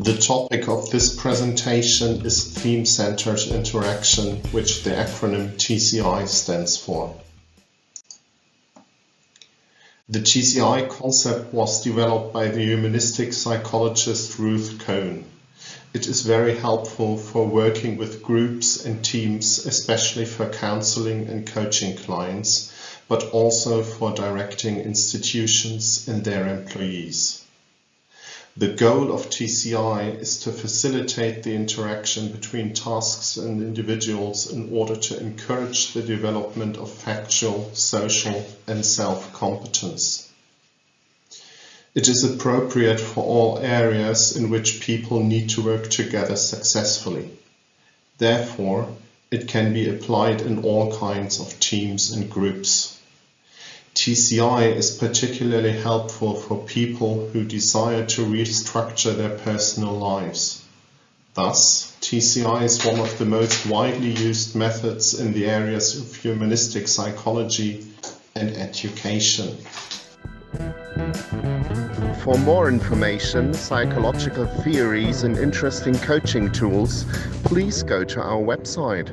The topic of this presentation is Theme-Centered Interaction, which the acronym TCI stands for. The TCI concept was developed by the humanistic psychologist Ruth Cohn. It is very helpful for working with groups and teams, especially for counseling and coaching clients, but also for directing institutions and their employees. The goal of TCI is to facilitate the interaction between tasks and individuals in order to encourage the development of factual, social and self-competence. It is appropriate for all areas in which people need to work together successfully. Therefore, it can be applied in all kinds of teams and groups. TCI is particularly helpful for people who desire to restructure their personal lives. Thus, TCI is one of the most widely used methods in the areas of humanistic psychology and education. For more information, psychological theories and interesting coaching tools, please go to our website.